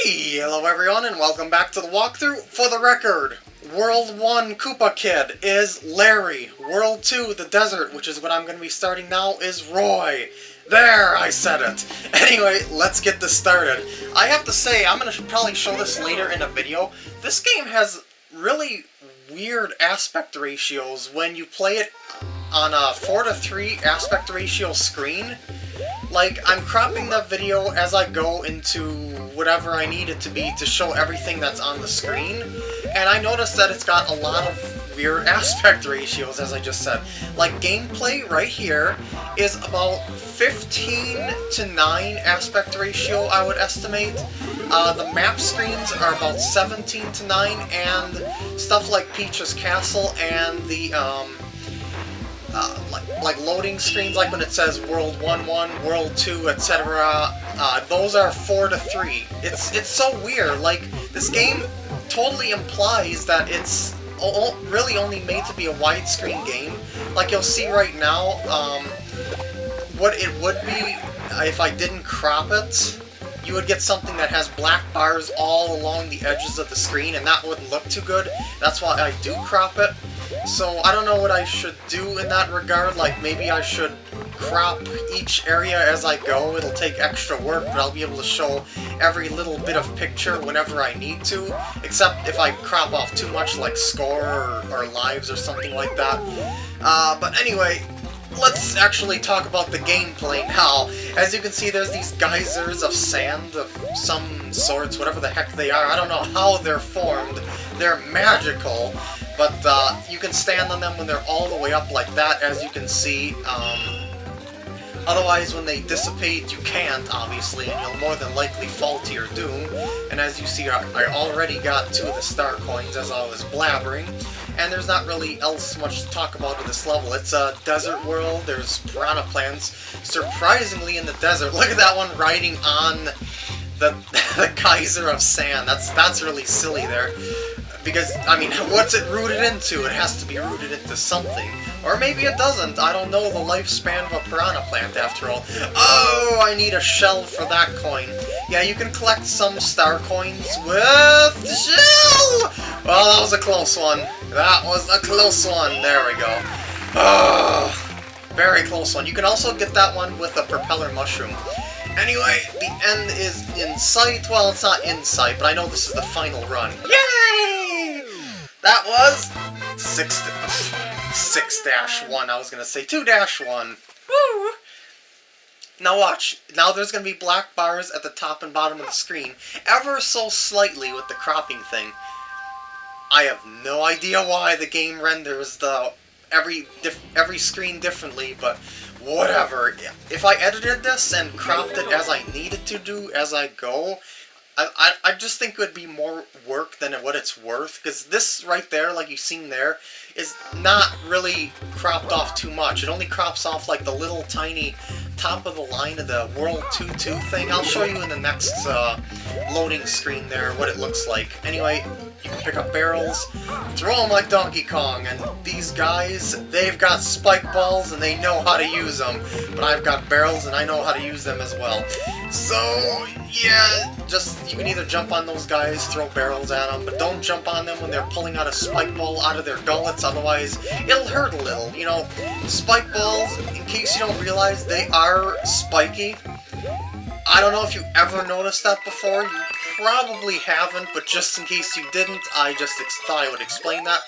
Hello everyone and welcome back to the walkthrough. For the record, World 1 Koopa Kid is Larry. World 2, the desert, which is what I'm going to be starting now, is Roy. There, I said it. Anyway, let's get this started. I have to say, I'm going to probably show this later in a video. This game has really weird aspect ratios when you play it on a 4 to 3 aspect ratio screen. Like, I'm cropping the video as I go into whatever I need it to be to show everything that's on the screen, and I noticed that it's got a lot of weird aspect ratios, as I just said. Like, gameplay right here is about 15 to 9 aspect ratio, I would estimate. Uh, the map screens are about 17 to 9, and stuff like Peach's Castle and the, um, uh, like, like loading screens, like when it says World 1 1, World 2, etc. Uh, those are 4 to 3. It's, it's so weird, like, this game totally implies that it's really only made to be a widescreen game. Like you'll see right now, um, what it would be if I didn't crop it, you would get something that has black bars all along the edges of the screen, and that wouldn't look too good. That's why I do crop it. So I don't know what I should do in that regard, like maybe I should crop each area as I go. It'll take extra work, but I'll be able to show every little bit of picture whenever I need to, except if I crop off too much like score or, or lives or something like that. Uh, but anyway, let's actually talk about the gameplay now. As you can see, there's these geysers of sand of some sorts, whatever the heck they are. I don't know how they're formed. They're magical. But uh, you can stand on them when they're all the way up like that, as you can see. Um, otherwise, when they dissipate, you can't, obviously, and you'll more than likely fall to your doom. And as you see, I, already got two of the star coins as I was blabbering. And there's not really else much to talk about in this level. It's a desert world, there's piranha plants. Surprisingly in the desert, look at that one riding on the, the geyser of sand. That's, that's really silly there. Because, I mean, what's it rooted into? It has to be rooted into something. Or maybe it doesn't. I don't know the lifespan of a piranha plant, after all. Oh, I need a shell for that coin. Yeah, you can collect some star coins with the shell! Well, that was a close one. That was a close one. There we go. Oh, very close one. You can also get that one with a propeller mushroom. Anyway, the end is in sight. Well, it's not in sight, but I know this is the final run. Yay! That was 6 6-1, I was going to say 2-1. Woo! Now watch, now there's going to be black bars at the top and bottom of the screen, ever so slightly with the cropping thing. I have no idea why the game renders the every every screen differently, but whatever. If I edited this and cropped it as I needed to do as I go, I, I, I just think it would be more work than what it's worth, because this right there, like you've seen there, is not really cropped off too much. It only crops off like the little tiny top of the line of the World 2-2 thing. I'll show you in the next uh, loading screen there what it looks like. Anyway, you can pick up barrels, throw them like Donkey Kong, and these guys, they've got spike balls and they know how to use them. But I've got barrels and I know how to use them as well. So, yeah, just, you can either jump on those guys, throw barrels at them, but don't jump on them when they're pulling out a spike ball out of their gullets, otherwise it'll hurt a little. You know, spike balls, in case you don't realize, they are spiky. I don't know if you ever noticed that before, you probably haven't, but just in case you didn't, I just thought I would explain that.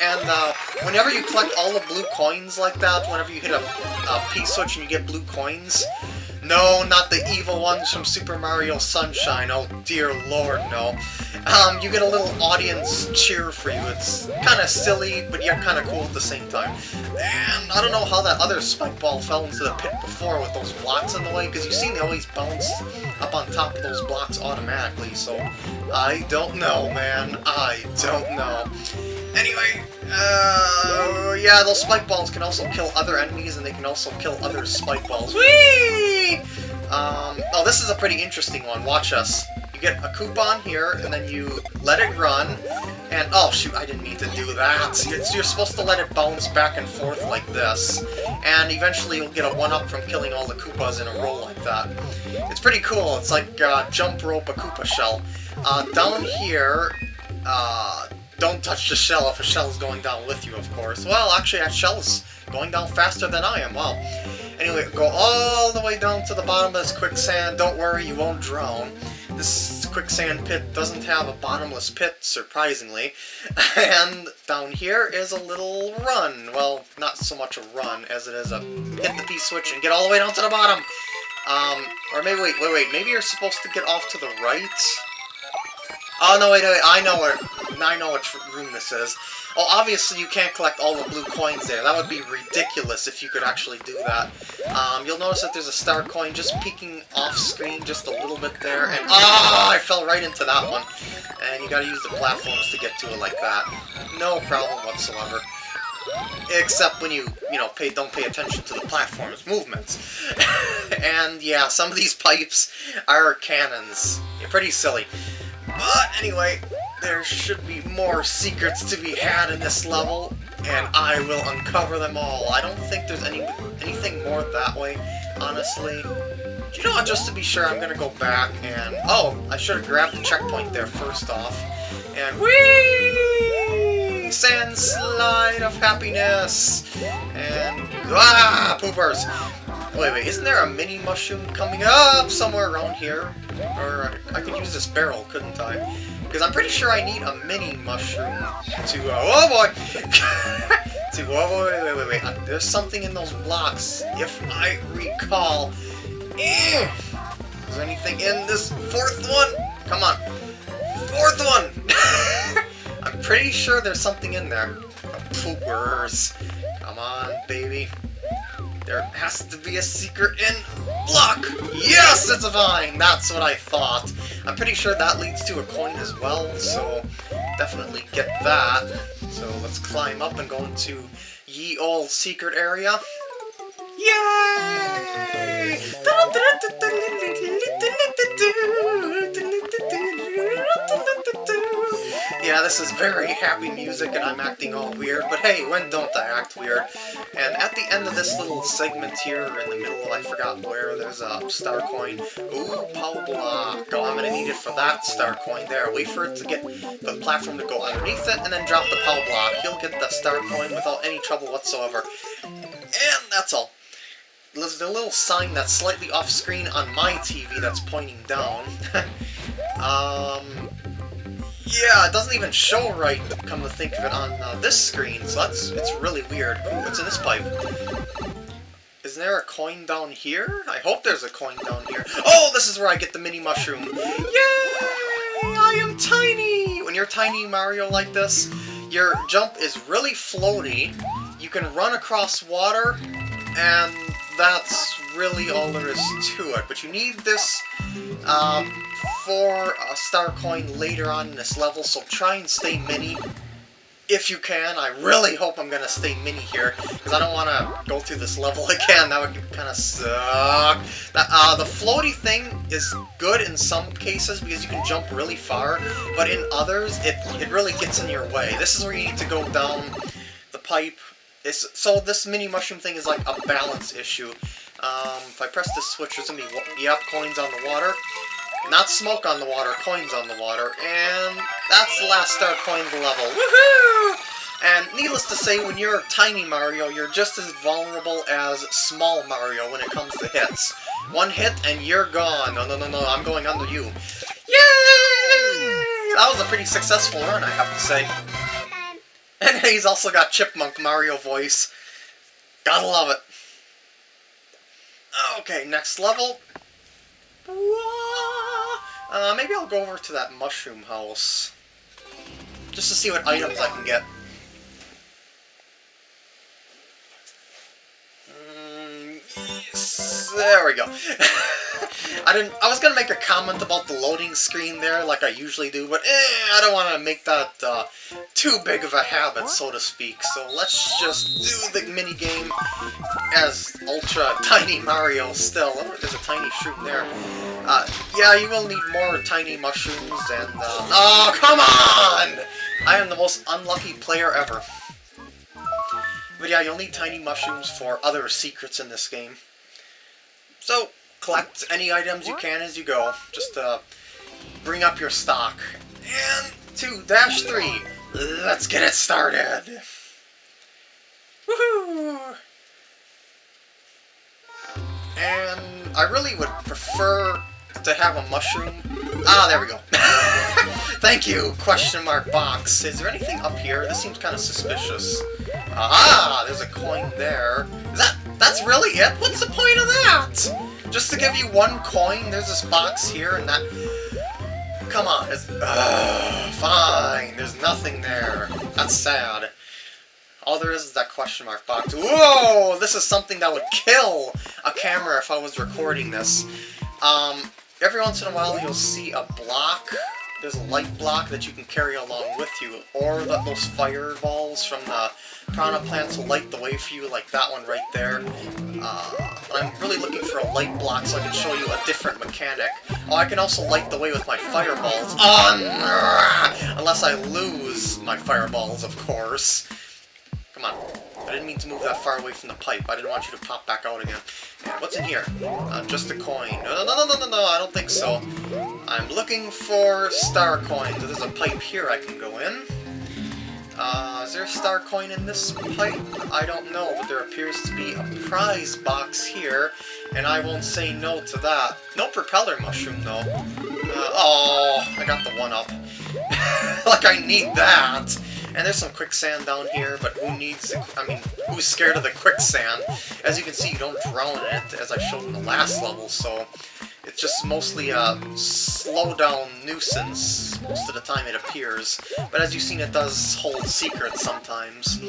And uh, whenever you collect all the blue coins like that, whenever you hit a, a P-switch and you get blue coins, no, not the evil ones from Super Mario Sunshine. Oh dear lord, no. Um, you get a little audience cheer for you. It's kind of silly, but yet kind of cool at the same time. And I don't know how that other spike ball fell into the pit before with those blocks in the way, because you've seen they always bounce up on top of those blocks automatically, so I don't know, man. I don't know. Anyway, uh, yeah, those spike balls can also kill other enemies, and they can also kill other spike balls. Whee! Um, oh, this is a pretty interesting one. Watch us. Get a coupon here, and then you let it run, and oh shoot, I didn't mean to do that. You're, you're supposed to let it bounce back and forth like this, and eventually you'll get a 1-up from killing all the Koopas in a row like that. It's pretty cool, it's like uh, jump rope a Koopa shell. Uh, down here, uh, don't touch the shell if a shell is going down with you, of course. Well, actually, that shell is going down faster than I am, wow. Anyway, go all the way down to the bottom of this quicksand. Don't worry, you won't drown. This quicksand pit doesn't have a bottomless pit, surprisingly. And down here is a little run. Well, not so much a run as it is a hit the P-switch and get all the way down to the bottom. Um, or maybe, wait, wait, wait, maybe you're supposed to get off to the right? Oh, no, wait, wait, I know where, I know which room this is. Oh, obviously you can't collect all the blue coins there. That would be ridiculous if you could actually do that. Um, you'll notice that there's a star coin just peeking off screen just a little bit there, and ah, oh, I fell right into that one. And you gotta use the platforms to get to it like that. No problem whatsoever. Except when you, you know, pay don't pay attention to the platform's movements. and yeah, some of these pipes are cannons. You're pretty silly. But anyway, there should be more secrets to be had in this level, and I will uncover them all. I don't think there's any anything more that way, honestly. You know what, just to be sure, I'm gonna go back and... Oh, I should have grabbed the checkpoint there first off. And whee! Sand slide of happiness! And... Ah! Poopers! Wait, wait, isn't there a mini mushroom coming up somewhere around here? Or I could use this barrel, couldn't I? Because I'm pretty sure I need a mini mushroom to, uh, oh boy! to, oh wait, wait, wait, wait, uh, there's something in those blocks, if I recall. Eh, is there anything in this fourth one? Come on. Fourth one! I'm pretty sure there's something in there. Poopers. Come on, baby. There has to be a secret in block! Yes, it's a vine! That's what I thought. I'm pretty sure that leads to a coin as well, so definitely get that. So let's climb up and go into ye old secret area. Yay! Yeah, this is very happy music and I'm acting all weird, but hey, when don't I act weird? And at the end of this little segment here, in the middle, I forgot where, there's a star coin. Ooh, Power Block. Oh, I'm gonna need it for that star coin there. Wait for it to get the platform to go underneath it, and then drop the Power Block. You'll get the star coin without any trouble whatsoever. And that's all. There's a little sign that's slightly off-screen on my TV that's pointing down. um, yeah, it doesn't even show right, come to think of it, on uh, this screen, so that's it's really weird. Ooh, what's in this pipe? Isn't there a coin down here? I hope there's a coin down here. Oh, this is where I get the mini mushroom. Yay! I am tiny! When you're tiny Mario like this, your jump is really floaty. You can run across water, and that's really all there is to it. But you need this um, for a star coin later on in this level, so try and stay mini if you can. I really hope I'm going to stay mini here, because I don't want to go through this level again. That would kind of suck. uh, the floaty thing is good in some cases, because you can jump really far, but in others, it, it really gets in your way. This is where you need to go down the pipe. It's, so this mini mushroom thing is like a balance issue. Um, if I press this switch, there's going to be, yep, coins on the water. Not smoke on the water, coins on the water, and that's the last star coin of the level. Woohoo! And needless to say, when you're tiny Mario, you're just as vulnerable as small Mario when it comes to hits. One hit and you're gone. No, no, no, no, I'm going under you. Yay! That was a pretty successful run, I have to say. And he's also got Chipmunk Mario voice. Gotta love it. Okay, next level. Uh, maybe I'll go over to that mushroom house. Just to see what items I can get. Mm, yes, there we go. I didn't. I was gonna make a comment about the loading screen there, like I usually do, but eh, I don't want to make that uh, too big of a habit, so to speak. So let's just do the mini game as Ultra Tiny Mario. Still, oh, there's a tiny shroom there. Uh, yeah, you will need more tiny mushrooms and. Uh, oh, come on! I am the most unlucky player ever. But yeah, you'll need tiny mushrooms for other secrets in this game. So, collect any items you can as you go, just to bring up your stock. And two, dash three. let's get it started! Woohoo! And I really would prefer to have a mushroom. Ah, there we go. Thank you, question mark box. Is there anything up here? This seems kind of suspicious. Ah, there's a coin there. Is that, that's really it? What's the point of that? Just to give you one coin, there's this box here and that... Come on, it's... Uh, fine, there's nothing there. That's sad. All there is is that question mark box. Whoa! This is something that would kill a camera if I was recording this. Um, every once in a while you'll see a block there's a light block that you can carry along with you, or that those fireballs from the piranha plants will light the way for you, like that one right there. Uh, I'm really looking for a light block so I can show you a different mechanic. Oh, I can also light the way with my fireballs. Oh, unless I lose my fireballs, of course. Come on. I didn't mean to move that far away from the pipe. I didn't want you to pop back out again. what's in here? Uh, just a coin. No, no, no, no, no, no, I don't think so. I'm looking for star coins. There's a pipe here I can go in. Uh, is there a star coin in this pipe? I don't know, but there appears to be a prize box here, and I won't say no to that. No propeller mushroom, though. Uh, oh, I got the one up. like I need that! And there's some quicksand down here, but who needs, I mean, who's scared of the quicksand? As you can see, you don't drown in it, as I showed in the last level, so it's just mostly a slow-down nuisance most of the time it appears. But as you've seen, it does hold secrets sometimes.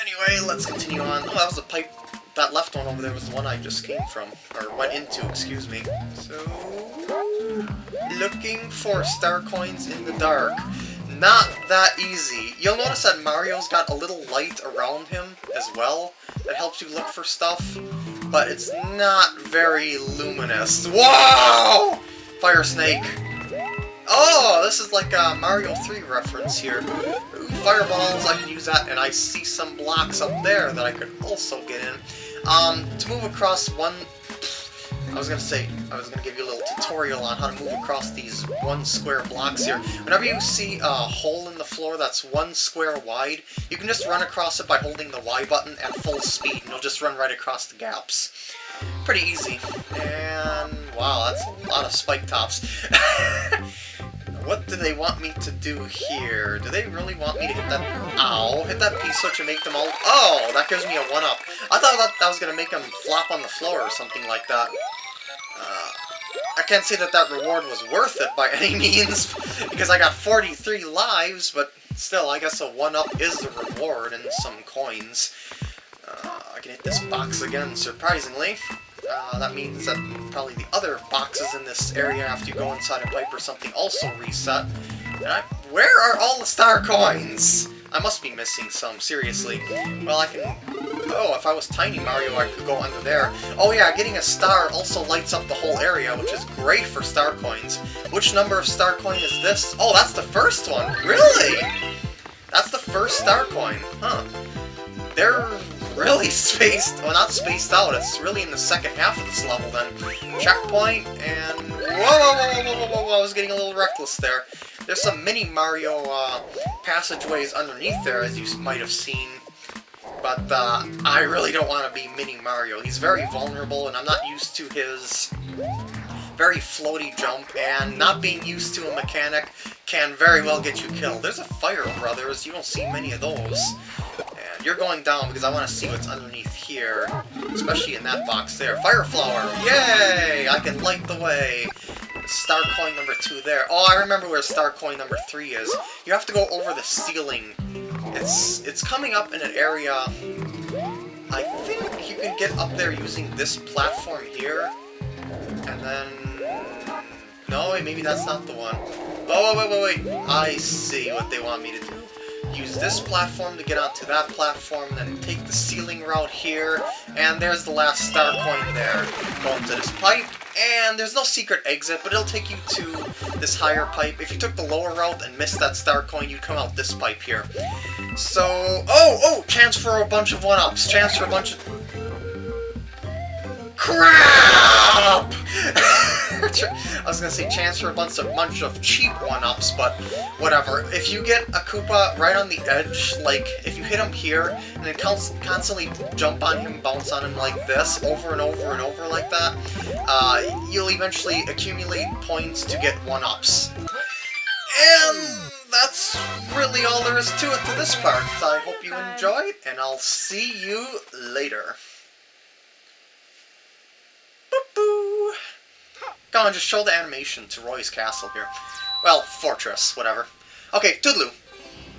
anyway, let's continue on. Oh, that was a pipe. That left one over there was the one I just came from. Or went into, excuse me. So... Looking for star coins in the dark not that easy. You'll notice that Mario's got a little light around him as well that helps you look for stuff, but it's not very luminous. Whoa! Fire Snake. Oh, this is like a Mario 3 reference here. fireballs, I can use that, and I see some blocks up there that I could also get in. Um, to move across one I was gonna say, I was gonna give you a little tutorial on how to move across these one square blocks here. Whenever you see a hole in the floor that's one square wide, you can just run across it by holding the Y button at full speed, and you'll just run right across the gaps. Pretty easy. And, wow, that's a lot of spike tops. what do they want me to do here? Do they really want me to hit that... Ow! Hit that P-switch and make them all... Oh, that gives me a 1-up. I thought that, that was going to make them flop on the floor or something like that. I can't say that that reward was worth it by any means, because I got 43 lives, but still, I guess a 1-up is the reward and some coins. Uh, I can hit this box again, surprisingly. Uh, that means that probably the other boxes in this area after you go inside a pipe or something also reset. I, where are all the star coins? I must be missing some, seriously. Well, I can... Oh, if I was Tiny Mario, I could go under there. Oh yeah, getting a star also lights up the whole area, which is great for star coins. Which number of star coin is this? Oh, that's the first one! Really? That's the first star coin, huh. They're really spaced, well not spaced out, it's really in the second half of this level then. Checkpoint, and... Whoa, whoa, whoa, whoa, whoa, whoa, I was getting a little reckless there. There's some mini Mario uh, passageways underneath there, as you might have seen. But uh, I really don't want to be Mini Mario. He's very vulnerable, and I'm not used to his very floaty jump, and not being used to a mechanic can very well get you killed. There's a Fire Brothers, you don't see many of those. And you're going down because I want to see what's underneath here, especially in that box there. Fire Flower, yay! I can light the way. Star coin number two there. Oh, I remember where star coin number three is. You have to go over the ceiling. It's it's coming up in an area... I think you can get up there using this platform here. And then... No, wait, maybe that's not the one. Oh, wait, wait, wait, wait. I see what they want me to do. Use this platform to get onto that platform, then take the ceiling route here, and there's the last star coin there. Go into this pipe, and there's no secret exit, but it'll take you to this higher pipe. If you took the lower route and missed that star coin, you'd come out this pipe here. So, oh, oh, chance for a bunch of one-ups, chance for a bunch of... Crap! I was gonna say chance for a bunch of bunch of cheap one-ups, but whatever. If you get a Koopa right on the edge, like if you hit him here and then constantly jump on him, bounce on him like this, over and over and over like that, uh, you'll eventually accumulate points to get one-ups. And that's really all there is to it to this part. I hope you enjoyed, and I'll see you later. Boo-boo! Go on, just show the animation to Roy's castle here. Well, fortress, whatever. Okay, toodaloo.